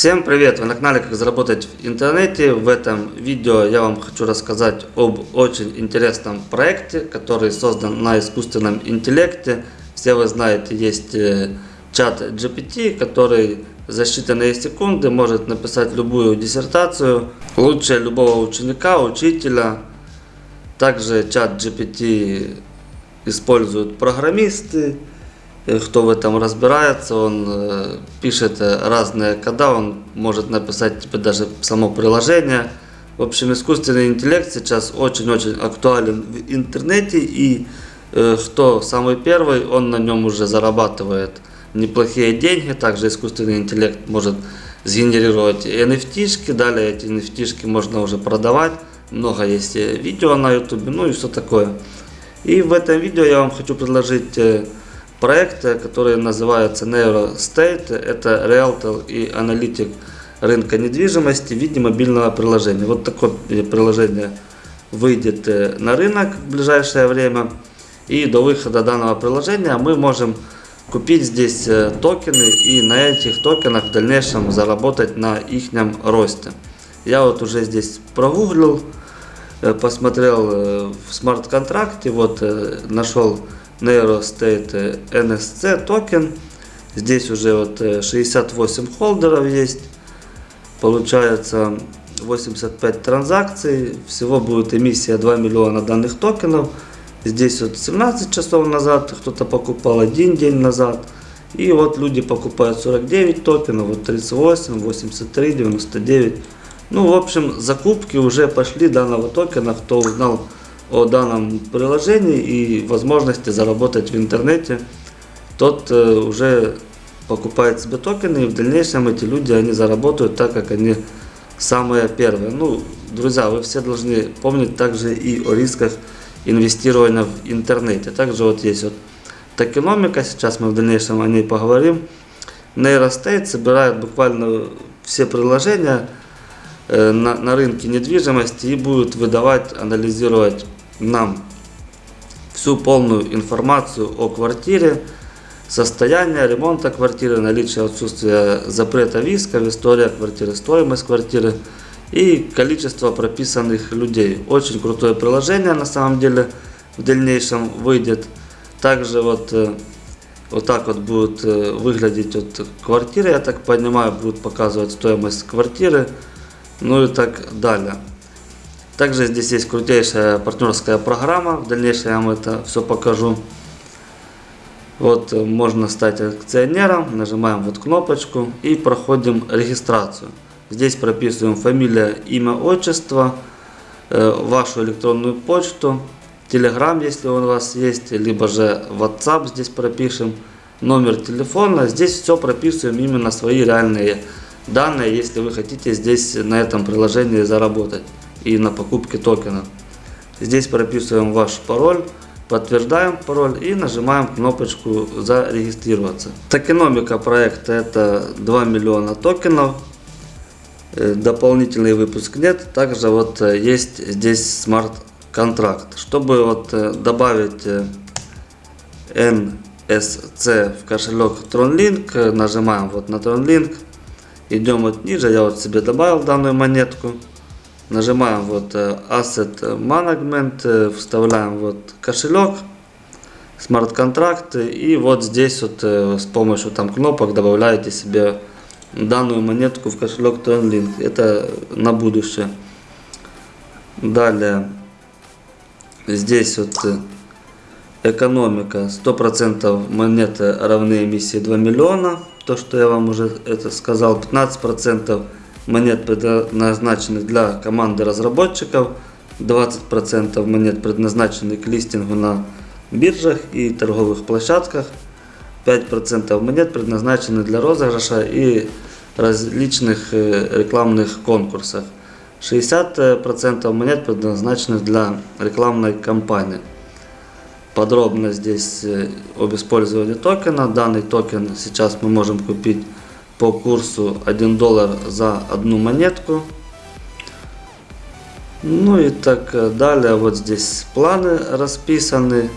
Всем привет! Вы на канале Как заработать в интернете. В этом видео я вам хочу рассказать об очень интересном проекте, который создан на искусственном интеллекте. Все вы знаете, есть э, чат GPT, который за считанные секунды может написать любую диссертацию, лучше любого ученика, учителя. Также чат GPT используют программисты, кто в этом разбирается, он э, пишет э, разные кода, он может написать тебе даже само приложение. В общем, искусственный интеллект сейчас очень-очень актуален в интернете, и кто самый первый, он на нем уже зарабатывает неплохие деньги. Также искусственный интеллект может сгенерировать NFT-шки, далее эти NFT-шки можно уже продавать. Много есть видео на YouTube, ну и все такое. И в этом видео я вам хочу предложить проекта, который называется NeuroState. Это Realtor и аналитик рынка недвижимости в виде мобильного приложения. Вот такое приложение выйдет э, на рынок в ближайшее время. И до выхода данного приложения мы можем купить здесь э, токены и на этих токенах в дальнейшем заработать на их росте. Я вот уже здесь прогуглил, э, посмотрел в смарт-контракте, вот нашел NeuroState NSC токен. Здесь уже вот 68 э, холдеров есть. Получается 85 транзакций. Всего будет эмиссия 2 миллиона данных токенов. Здесь вот 17 часов назад кто-то покупал, один день назад. И вот люди покупают 49 токенов, вот 38, 83, 99. Ну, в общем, закупки уже пошли данного токена, кто узнал о данном приложении и возможности заработать в интернете, тот э, уже покупает себе токены и в дальнейшем эти люди они заработают так как они самые первые. Ну, друзья, вы все должны помнить также и о рисках инвестирования в интернете. Также вот есть вот токеномика, сейчас мы в дальнейшем о ней поговорим. Нейростейт собирает буквально все приложения э, на, на рынке недвижимости и будет выдавать, анализировать нам всю полную информацию о квартире, состояние ремонта квартиры, наличие отсутствия запрета виска, история квартиры, стоимость квартиры и количество прописанных людей. Очень крутое приложение на самом деле в дальнейшем выйдет. Также вот, э, вот так вот будет э, выглядеть вот квартира, я так понимаю, будет показывать стоимость квартиры, ну и так далее. Также здесь есть крутейшая партнерская программа. В дальнейшем я вам это все покажу. Вот э, можно стать акционером. Нажимаем вот кнопочку и проходим регистрацию. Здесь прописываем фамилия, имя, отчество, э, вашу электронную почту, Telegram, если он у вас есть, либо же WhatsApp здесь пропишем, номер телефона. Здесь все прописываем именно свои реальные данные, если вы хотите здесь на этом приложении заработать и на покупке токена. Здесь прописываем ваш пароль, подтверждаем пароль и нажимаем кнопочку зарегистрироваться. Токеномика проекта это 2 миллиона токенов. Э, дополнительный выпуск нет. Также вот э, есть здесь смарт-контракт. Чтобы вот э, добавить NSC в кошелек TronLink, нажимаем вот на TronLink. Идем вот ниже, я вот себе добавил данную монетку. Нажимаем вот э, Asset Management, э, вставляем вот кошелек, смарт-контракты и вот здесь вот э, с помощью там кнопок добавляете себе данную монетку в кошелек TronLink. Это на будущее. Далее здесь вот экономика 100% монеты равны эмиссии 2 миллиона. То, что я вам уже это сказал, 15% монет, предназначенных для команды разработчиков, 20% монет предназначены к листингу на биржах и торговых площадках, 5% монет предназначены для розыгрыша и различных рекламных конкурсах. 60% монет предназначены для рекламной кампании. Подробно здесь об использовании токена. Данный токен сейчас мы можем купить по курсу 1 доллар за одну монетку. Ну и так э, далее. Вот здесь планы расписаны.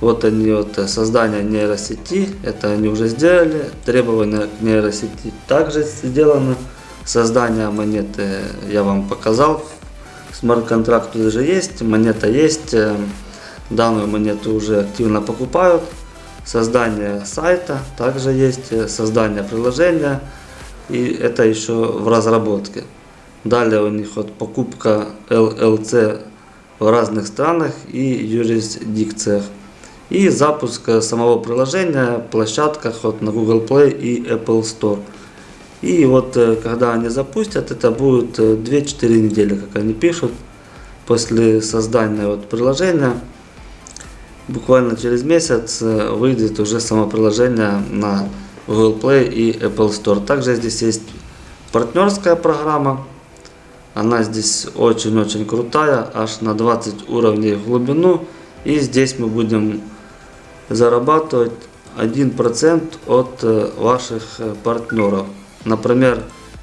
Вот они, вот э, создание нейросети, это они уже сделали. Требования к нейросети также сделаны. Создание монеты я вам показал. Смарт-контракт уже есть, монета есть. э, Данную монету уже активно покупают. Создание сайта также есть, э, создание приложения. И это еще в разработке. Далее у них вот покупка LLC в разных странах и юрисдикциях. И запуск э, самого приложения в площадках вот на Google Play и Apple Store. И вот э, когда они запустят, это будет э, 2-4 недели, как они пишут, после создания вот приложения. Буквально через месяц э, выйдет уже само приложение на Google Play и Apple Store. Также здесь есть партнерская программа. Она здесь очень-очень крутая, аж на 20 уровней в глубину. И здесь мы будем зарабатывать 1% от э, ваших э, партнеров. Например,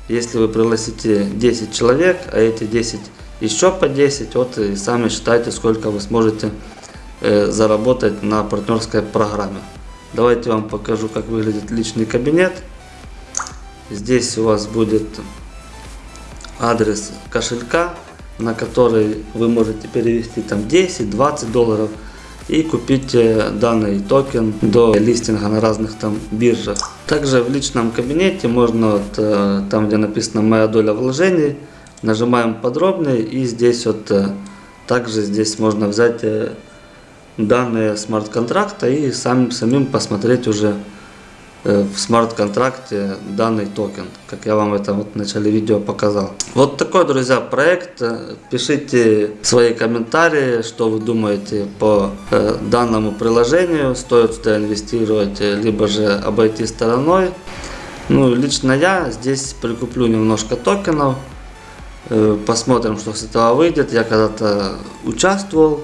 если вы пригласите 10 человек, а эти 10 еще по 10, вот и сами считайте, сколько вы сможете э, заработать на партнерской программе. Давайте вам покажу, как выглядит личный кабинет. Здесь у вас будет адрес кошелька, на который вы можете перевести там 10-20 долларов и купить э, данный токен до листинга на разных там биржах. Также в личном кабинете можно вот, э, там где написано моя доля вложений, нажимаем подробнее и здесь вот э, также здесь можно взять э, данные смарт-контракта и сам, самим посмотреть уже э, в смарт-контракте данный токен, как я вам это вот в начале видео показал. Вот такой, друзья, проект. Пишите свои комментарии, что вы думаете по э, данному приложению, стоит сюда инвестировать, э, либо же обойти стороной. Ну, лично я здесь прикуплю немножко токенов, посмотрим, что с этого выйдет. Я когда-то участвовал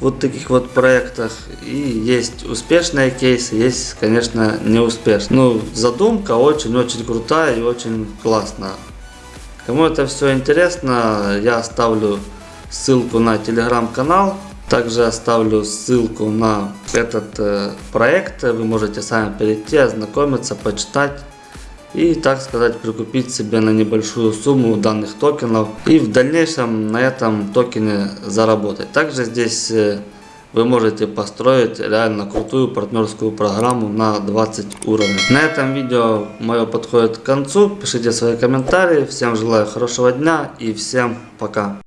вот таких вот проектах. И есть успешные кейсы, есть, конечно, неуспешные. Ну, задумка очень-очень крутая и очень классная. Кому это все интересно, я оставлю ссылку на телеграм-канал. Также оставлю ссылку на этот э, проект. Вы можете сами перейти, ознакомиться, почитать и, так сказать, прикупить себе на небольшую сумму данных токенов и в дальнейшем на этом токене заработать. Также здесь э, вы можете построить реально крутую партнерскую программу на 20 уровней. На этом видео мое подходит к концу. Пишите свои комментарии. Всем желаю хорошего дня и всем пока.